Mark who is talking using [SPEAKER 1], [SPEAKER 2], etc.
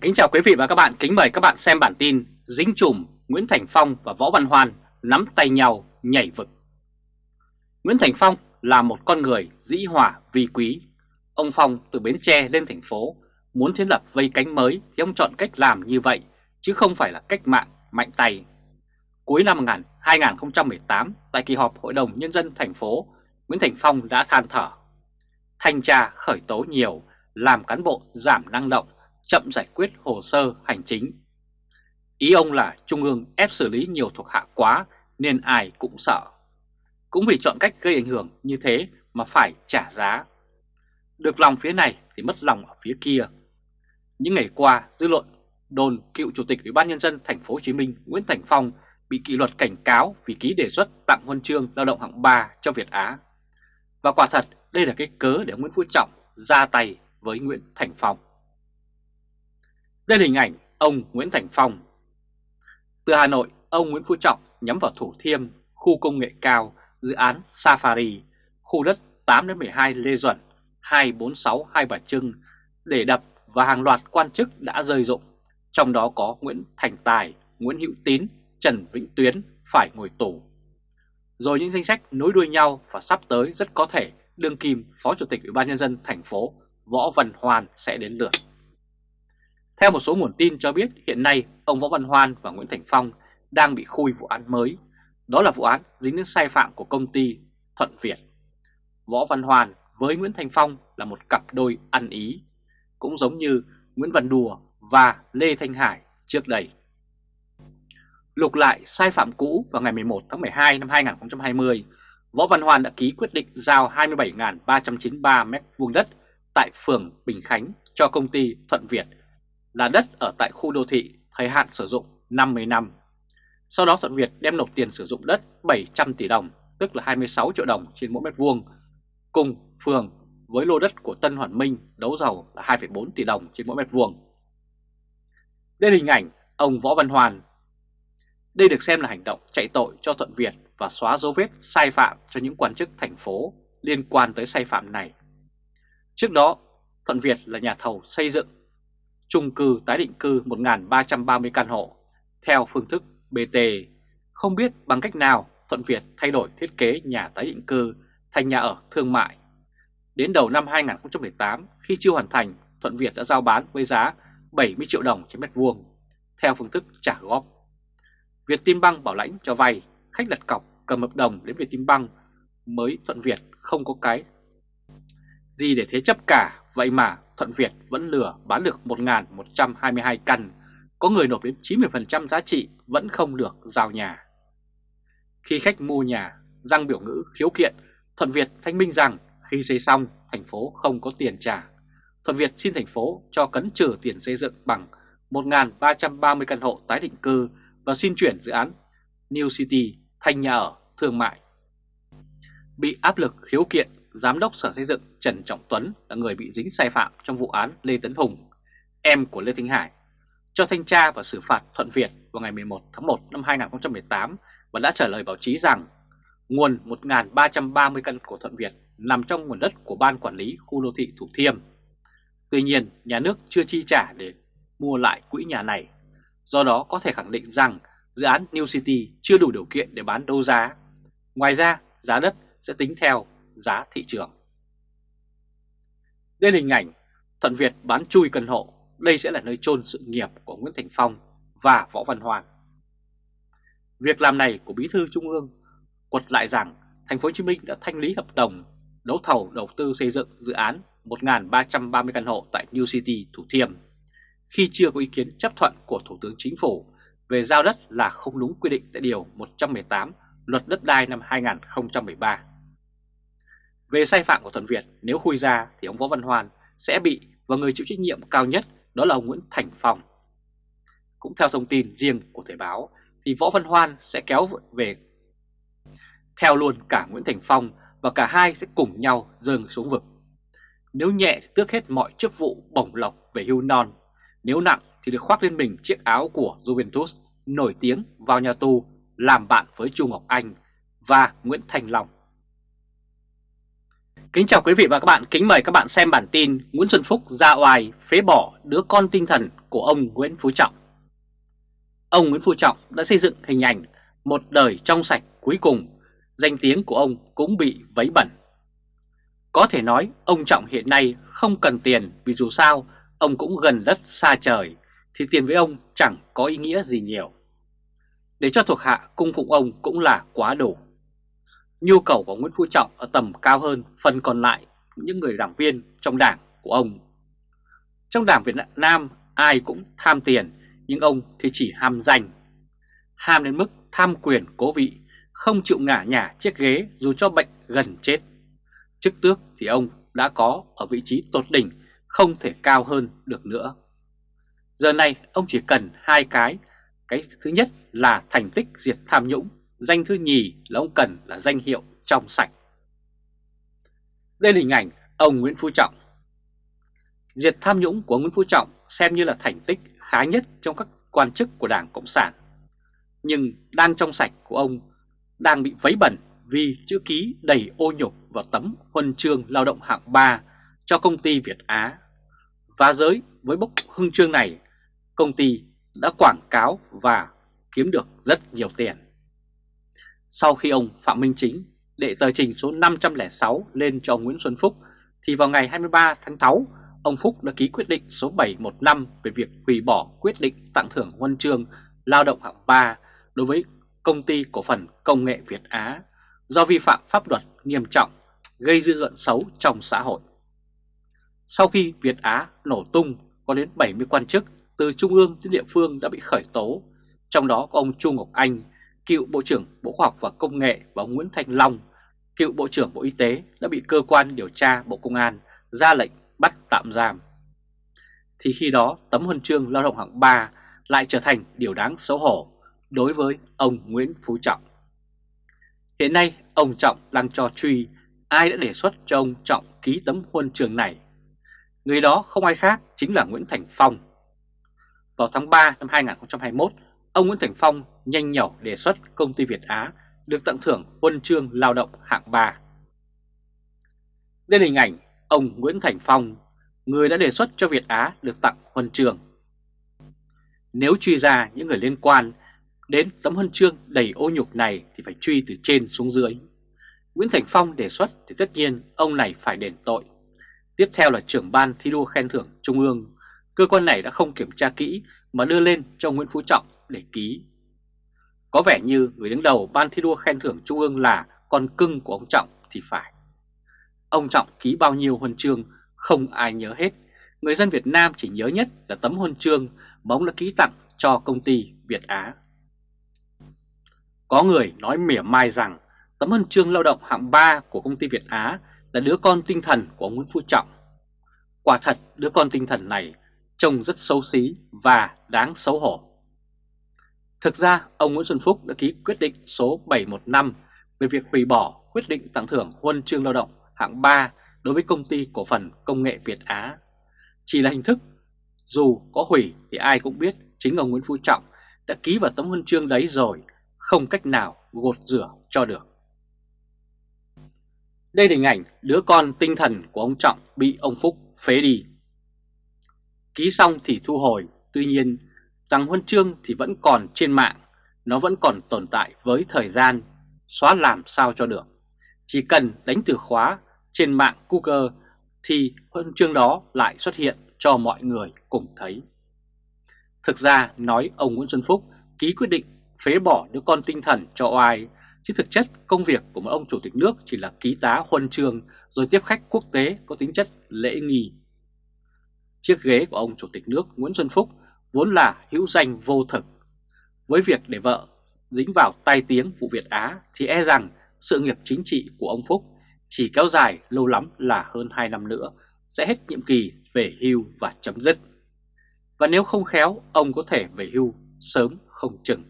[SPEAKER 1] Kính chào quý vị và các bạn, kính mời các bạn xem bản tin Dính chùm Nguyễn Thành Phong và Võ Văn Hoan nắm tay nhau nhảy vực. Nguyễn Thành Phong là một con người dĩ hòa vi quý. Ông Phong từ Bến Tre lên thành phố muốn thiết lập vây cánh mới thì ông chọn cách làm như vậy chứ không phải là cách mạng mạnh tay. Cuối năm 2018 tại kỳ họp Hội đồng Nhân dân thành phố Nguyễn Thành Phong đã than thở. Thanh tra khởi tố nhiều làm cán bộ giảm năng động chậm giải quyết hồ sơ hành chính. Ý ông là Trung ương ép xử lý nhiều thuộc hạ quá nên ai cũng sợ. Cũng vì chọn cách gây ảnh hưởng như thế mà phải trả giá. Được lòng phía này thì mất lòng ở phía kia. Những ngày qua, dư luận đồn cựu chủ tịch Ủy ban nhân dân thành phố Hồ Chí Minh Nguyễn Thành Phong bị kỷ luật cảnh cáo vì ký đề xuất tặng huân chương lao động hạng 3 cho Việt Á. Và quả thật, đây là cái cớ để Nguyễn Phú Trọng ra tay với Nguyễn Thành Phong. Đây là hình ảnh ông Nguyễn Thành Phong. Từ Hà Nội, ông Nguyễn Phú Trọng nhắm vào Thủ Thiêm, khu công nghệ cao, dự án Safari, khu đất 8-12 Lê Duẩn, 246 Hai Bà Trưng để đập và hàng loạt quan chức đã rơi rụng, trong đó có Nguyễn Thành Tài, Nguyễn Hữu Tín, Trần Vĩnh Tuyến phải ngồi tù. Rồi những danh sách nối đuôi nhau và sắp tới rất có thể đương kim Phó Chủ tịch Ủy ban nhân dân thành phố Võ Văn Hoàn sẽ đến lượt. Theo một số nguồn tin cho biết hiện nay ông Võ Văn Hoan và Nguyễn Thành Phong đang bị khui vụ án mới. Đó là vụ án dính đến sai phạm của công ty Thuận Việt. Võ Văn Hoan với Nguyễn Thành Phong là một cặp đôi ăn ý, cũng giống như Nguyễn Văn Đùa và Lê Thanh Hải trước đây. Lục lại sai phạm cũ vào ngày 11 tháng 12 năm 2020, Võ Văn Hoan đã ký quyết định giao 27.393 m2 đất tại phường Bình Khánh cho công ty Thuận Việt là đất ở tại khu đô thị thời hạn sử dụng 50 năm. Sau đó Thuận Việt đem nộp tiền sử dụng đất 700 tỷ đồng, tức là 26 triệu đồng trên mỗi mét vuông, cùng phường với lô đất của Tân Hoàn Minh đấu thầu là 2,4 tỷ đồng trên mỗi mét vuông. Đây là hình ảnh ông Võ Văn Hoàn. Đây được xem là hành động chạy tội cho Thuận Việt và xóa dấu vết sai phạm cho những quan chức thành phố liên quan tới sai phạm này. Trước đó, Thuận Việt là nhà thầu xây dựng chung cư tái định cư 1.330 căn hộ theo phương thức BT. Không biết bằng cách nào Thuận Việt thay đổi thiết kế nhà tái định cư thành nhà ở thương mại. Đến đầu năm 2018, khi chưa hoàn thành, Thuận Việt đã giao bán với giá 70 triệu đồng trên mét vuông, theo phương thức trả góp. Việt Tim Băng bảo lãnh cho vay, khách đặt cọc cầm hợp đồng đến Việt Tim Băng mới Thuận Việt không có cái gì để thế chấp cả, vậy mà Thuận Việt vẫn lừa bán được 1.122 căn, có người nộp đến 90% giá trị vẫn không được giao nhà. Khi khách mua nhà, răng biểu ngữ khiếu kiện, Thuận Việt thanh minh rằng khi xây xong thành phố không có tiền trả. Thuận Việt xin thành phố cho cấn trừ tiền xây dựng bằng 1.330 căn hộ tái định cư và xin chuyển dự án New City thành nhà ở thương mại. Bị áp lực khiếu kiện Giám đốc Sở Xây dựng Trần Trọng Tuấn là người bị dính sai phạm trong vụ án Lê Tấn Hùng, em của Lê Thanh Hải, cho thanh tra và xử phạt Thuận Việt vào ngày 11 tháng 1 năm 2018 và đã trả lời báo chí rằng nguồn 1.330 căn của Thuận Việt nằm trong nguồn đất của Ban Quản lý Khu Đô thị Thủ Thiêm. Tuy nhiên, nhà nước chưa chi trả để mua lại quỹ nhà này. Do đó có thể khẳng định rằng dự án New City chưa đủ điều kiện để bán đấu giá. Ngoài ra, giá đất sẽ tính theo giá thị trường. Đây là hình ảnh Thuận Việt bán chui căn hộ, đây sẽ là nơi chôn sự nghiệp của Nguyễn Thành Phong và Võ Văn Hoàng. Việc làm này của Bí thư Trung ương quật lại rằng thành phố Hồ Chí Minh đã thanh lý hợp đồng đấu thầu đầu tư xây dựng dự án 1.330 căn hộ tại New City Thủ Thiêm khi chưa có ý kiến chấp thuận của Thủ tướng Chính phủ về giao đất là không đúng quy định tại Điều 118 Luật Đất đai năm 2013. Về sai phạm của Thuận Việt, nếu khui ra thì ông Võ Văn hoàn sẽ bị và người chịu trách nhiệm cao nhất đó là ông Nguyễn Thành Phong. Cũng theo thông tin riêng của Thời báo thì Võ Văn Hoan sẽ kéo về theo luôn cả Nguyễn Thành Phong và cả hai sẽ cùng nhau dâng xuống vực. Nếu nhẹ thì tước hết mọi chức vụ bổng lộc về hưu non, nếu nặng thì được khoác lên mình chiếc áo của Juventus nổi tiếng vào nhà tù làm bạn với Chu Ngọc Anh và Nguyễn Thành Long. Kính chào quý vị và các bạn, kính mời các bạn xem bản tin Nguyễn Xuân Phúc ra oai phế bỏ đứa con tinh thần của ông Nguyễn Phú Trọng. Ông Nguyễn Phú Trọng đã xây dựng hình ảnh một đời trong sạch cuối cùng, danh tiếng của ông cũng bị vấy bẩn. Có thể nói ông Trọng hiện nay không cần tiền vì dù sao ông cũng gần đất xa trời thì tiền với ông chẳng có ý nghĩa gì nhiều. Để cho thuộc hạ cung phụng ông cũng là quá đủ. Nhu cầu của Nguyễn Phú Trọng ở tầm cao hơn phần còn lại những người đảng viên trong đảng của ông. Trong đảng Việt Nam ai cũng tham tiền nhưng ông thì chỉ ham danh. Ham đến mức tham quyền cố vị, không chịu ngả nhả chiếc ghế dù cho bệnh gần chết. Chức tước thì ông đã có ở vị trí tột đỉnh, không thể cao hơn được nữa. Giờ này ông chỉ cần hai cái. Cái thứ nhất là thành tích diệt tham nhũng, danh thứ nhì là ông cần là danh hiệu trong sạch. Đây là hình ảnh ông Nguyễn Phú Trọng. Diệt tham nhũng của Nguyễn Phú Trọng xem như là thành tích khá nhất trong các quan chức của Đảng Cộng sản. Nhưng đang trong sạch của ông đang bị vấy bẩn vì chữ ký đầy ô nhục vào tấm huân chương lao động hạng 3 cho công ty Việt Á. Và giới với bốc hưng chương này, công ty đã quảng cáo và kiếm được rất nhiều tiền. Sau khi ông Phạm Minh Chính đệ tờ trình số 506 lên cho ông Nguyễn Xuân Phúc, thì vào ngày 23 tháng 6, ông Phúc đã ký quyết định số 715 về việc hủy bỏ quyết định tặng thưởng huân chương lao động hạng 3 đối với công ty cổ phần công nghệ Việt Á do vi phạm pháp luật nghiêm trọng, gây dư luận xấu trong xã hội. Sau khi Việt Á nổ tung, có đến 70 quan chức từ trung ương đến địa phương đã bị khởi tố, trong đó có ông Chu Ngọc Anh, cựu Bộ trưởng Bộ Khoa học và Công nghệ và ông Nguyễn Thanh Long, cựu Bộ trưởng Bộ Y tế đã bị cơ quan điều tra Bộ Công an ra lệnh bắt tạm giam. Thì khi đó tấm huân chương lao động hạng 3 lại trở thành điều đáng xấu hổ đối với ông Nguyễn Phú Trọng. Hiện nay ông Trọng đang cho truy ai đã đề xuất cho ông Trọng ký tấm huân chương này. Người đó không ai khác chính là Nguyễn Thành Phong. Vào tháng 3 năm 2021, ông Nguyễn Thành Phong nhanh nhẩu đề xuất công ty Việt Á được tặng thưởng huân chương lao động hạng 3. Đây là hình ảnh ông Nguyễn Thành Phong, người đã đề xuất cho Việt Á được tặng huân chương. Nếu truy ra những người liên quan đến tấm huân chương đầy ô nhục này thì phải truy từ trên xuống dưới. Nguyễn Thành Phong đề xuất thì tất nhiên ông này phải đền tội. Tiếp theo là trưởng ban thi đua khen thưởng Trung ương. Cơ quan này đã không kiểm tra kỹ mà đưa lên cho Nguyễn Phú Trọng để ký. Có vẻ như người đứng đầu ban thi đua khen thưởng Trung ương là con cưng của ông Trọng thì phải. Ông Trọng ký bao nhiêu huân chương, không ai nhớ hết. Người dân Việt Nam chỉ nhớ nhất là tấm huân chương mà ông đã ký tặng cho công ty Việt Á. Có người nói mỉa mai rằng tấm huân chương lao động hạng 3 của công ty Việt Á là đứa con tinh thần của ông Nguyễn Phú Trọng. Quả thật, đứa con tinh thần này trông rất xấu xí và đáng xấu hổ. Thực ra, ông Nguyễn Xuân Phúc đã ký quyết định số 715 về việc hủy bỏ quyết định tặng thưởng huân chương lao động hạng 3 đối với công ty cổ phần công nghệ Việt Á. Chỉ là hình thức, dù có hủy thì ai cũng biết chính ông Nguyễn Phú Trọng đã ký vào tấm huân chương đấy rồi, không cách nào gột rửa cho được. Đây là hình ảnh đứa con tinh thần của ông Trọng bị ông Phúc phế đi. Ký xong thì thu hồi, tuy nhiên rằng huân chương thì vẫn còn trên mạng, nó vẫn còn tồn tại với thời gian, xóa làm sao cho được. Chỉ cần đánh từ khóa trên mạng Google thì huân chương đó lại xuất hiện cho mọi người cùng thấy. Thực ra nói ông Nguyễn Xuân Phúc ký quyết định phế bỏ đứa con tinh thần cho oai, chứ thực chất công việc của một ông chủ tịch nước chỉ là ký tá huân chương rồi tiếp khách quốc tế có tính chất lễ nghi. Chiếc ghế của ông chủ tịch nước Nguyễn Xuân Phúc vốn là hữu danh vô thực. Với việc để vợ dính vào tai tiếng vụ Việt Á thì e rằng sự nghiệp chính trị của ông Phúc chỉ kéo dài lâu lắm là hơn 2 năm nữa sẽ hết nhiệm kỳ về hưu và chấm dứt. Và nếu không khéo, ông có thể về hưu sớm không chừng.